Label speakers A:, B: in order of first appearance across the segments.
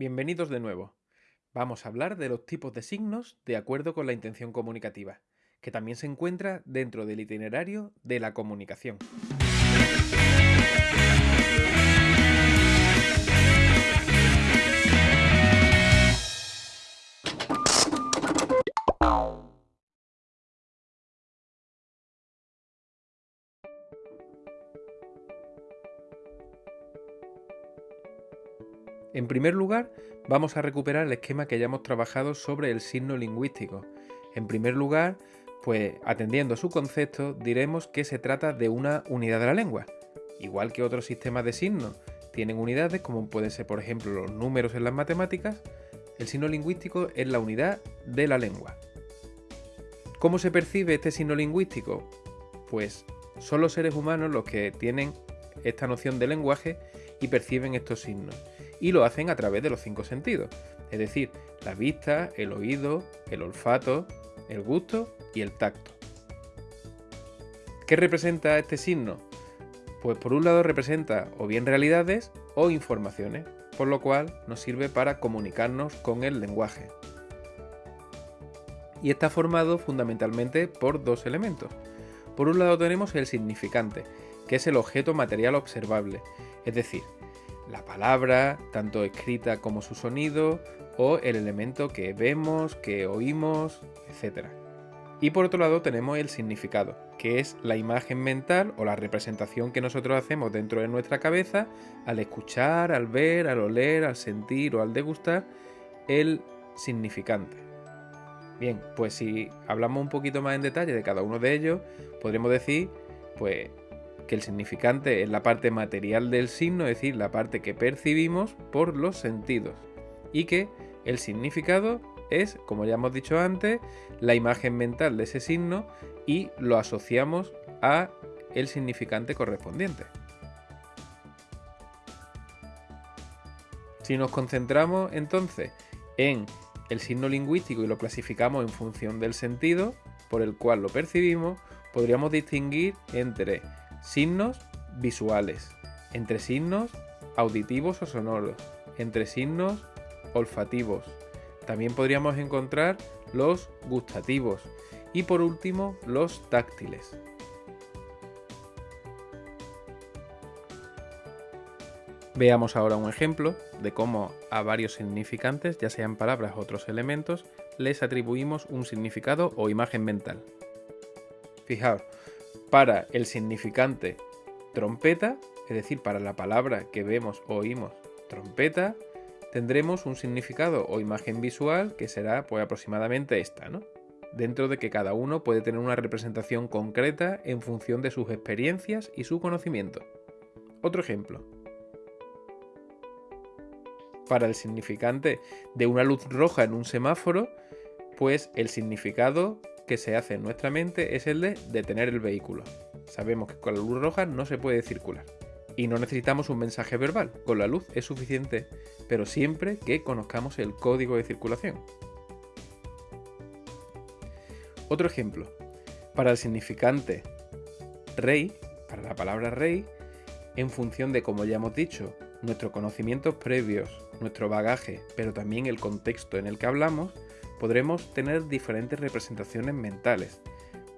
A: Bienvenidos de nuevo. Vamos a hablar de los tipos de signos de acuerdo con la intención comunicativa, que también se encuentra dentro del itinerario de la comunicación. En primer lugar, vamos a recuperar el esquema que ya hemos trabajado sobre el signo lingüístico. En primer lugar, pues atendiendo a su concepto, diremos que se trata de una unidad de la lengua. Igual que otros sistemas de signos tienen unidades, como pueden ser por ejemplo los números en las matemáticas, el signo lingüístico es la unidad de la lengua. ¿Cómo se percibe este signo lingüístico? Pues son los seres humanos los que tienen esta noción de lenguaje y perciben estos signos y lo hacen a través de los cinco sentidos, es decir, la vista, el oído, el olfato, el gusto y el tacto. ¿Qué representa este signo? Pues por un lado representa o bien realidades o informaciones, por lo cual nos sirve para comunicarnos con el lenguaje. Y está formado fundamentalmente por dos elementos. Por un lado tenemos el significante, que es el objeto material observable, es decir, la palabra, tanto escrita como su sonido, o el elemento que vemos, que oímos, etc. Y por otro lado tenemos el significado, que es la imagen mental o la representación que nosotros hacemos dentro de nuestra cabeza al escuchar, al ver, al oler, al sentir o al degustar el significante. Bien, pues si hablamos un poquito más en detalle de cada uno de ellos, podremos decir pues que el significante es la parte material del signo, es decir, la parte que percibimos por los sentidos, y que el significado es, como ya hemos dicho antes, la imagen mental de ese signo y lo asociamos a el significante correspondiente. Si nos concentramos entonces en el signo lingüístico y lo clasificamos en función del sentido por el cual lo percibimos, podríamos distinguir entre Signos visuales. Entre signos auditivos o sonoros. Entre signos olfativos. También podríamos encontrar los gustativos. Y por último, los táctiles. Veamos ahora un ejemplo de cómo a varios significantes, ya sean palabras o otros elementos, les atribuimos un significado o imagen mental. Fijaos, para el significante trompeta, es decir, para la palabra que vemos o oímos trompeta, tendremos un significado o imagen visual que será pues aproximadamente esta, ¿no? Dentro de que cada uno puede tener una representación concreta en función de sus experiencias y su conocimiento. Otro ejemplo. Para el significante de una luz roja en un semáforo, pues el significado que se hace en nuestra mente es el de detener el vehículo. Sabemos que con la luz roja no se puede circular. Y no necesitamos un mensaje verbal, con la luz es suficiente, pero siempre que conozcamos el código de circulación. Otro ejemplo. Para el significante rey, para la palabra rey, en función de, como ya hemos dicho, nuestros conocimientos previos, nuestro bagaje, pero también el contexto en el que hablamos, podremos tener diferentes representaciones mentales.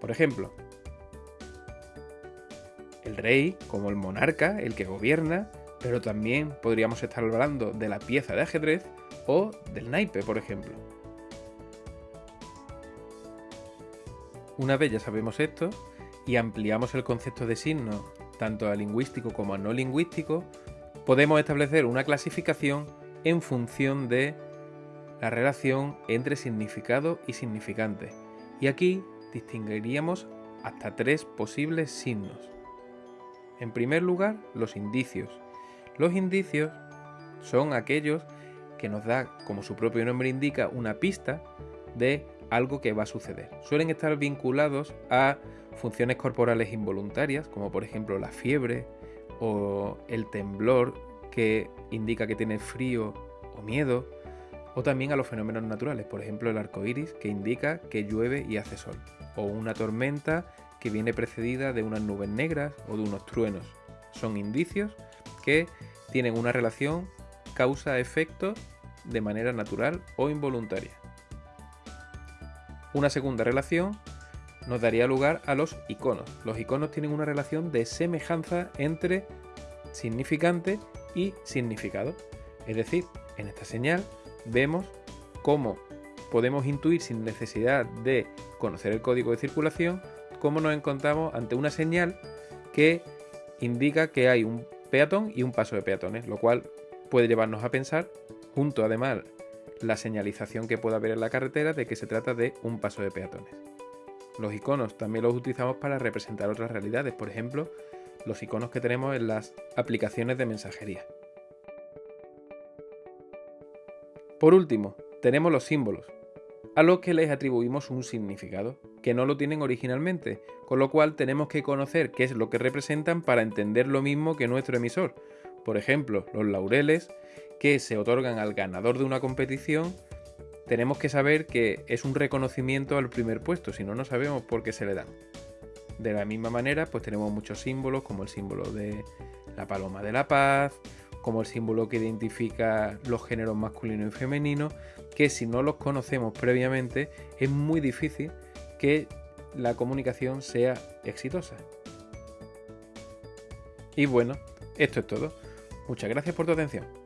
A: Por ejemplo, el rey como el monarca, el que gobierna, pero también podríamos estar hablando de la pieza de ajedrez o del naipe, por ejemplo. Una vez ya sabemos esto y ampliamos el concepto de signo tanto a lingüístico como a no lingüístico, podemos establecer una clasificación en función de la relación entre significado y significante. Y aquí distinguiríamos hasta tres posibles signos. En primer lugar, los indicios. Los indicios son aquellos que nos da, como su propio nombre indica, una pista de algo que va a suceder. Suelen estar vinculados a funciones corporales involuntarias, como por ejemplo la fiebre o el temblor que indica que tiene frío o miedo, o también a los fenómenos naturales, por ejemplo el arco iris que indica que llueve y hace sol, o una tormenta que viene precedida de unas nubes negras o de unos truenos. Son indicios que tienen una relación causa-efecto de manera natural o involuntaria. Una segunda relación nos daría lugar a los iconos. Los iconos tienen una relación de semejanza entre significante y significado. Es decir, en esta señal vemos cómo podemos intuir sin necesidad de conocer el código de circulación, cómo nos encontramos ante una señal que indica que hay un peatón y un paso de peatones, lo cual puede llevarnos a pensar, junto además la señalización que pueda haber en la carretera, de que se trata de un paso de peatones. Los iconos también los utilizamos para representar otras realidades, por ejemplo, los iconos que tenemos en las aplicaciones de mensajería. Por último, tenemos los símbolos, a los que les atribuimos un significado, que no lo tienen originalmente, con lo cual tenemos que conocer qué es lo que representan para entender lo mismo que nuestro emisor. Por ejemplo, los laureles que se otorgan al ganador de una competición, tenemos que saber que es un reconocimiento al primer puesto, si no, no sabemos por qué se le dan. De la misma manera, pues tenemos muchos símbolos, como el símbolo de la paloma de la paz, como el símbolo que identifica los géneros masculino y femenino, que si no los conocemos previamente es muy difícil que la comunicación sea exitosa. Y bueno, esto es todo. Muchas gracias por tu atención.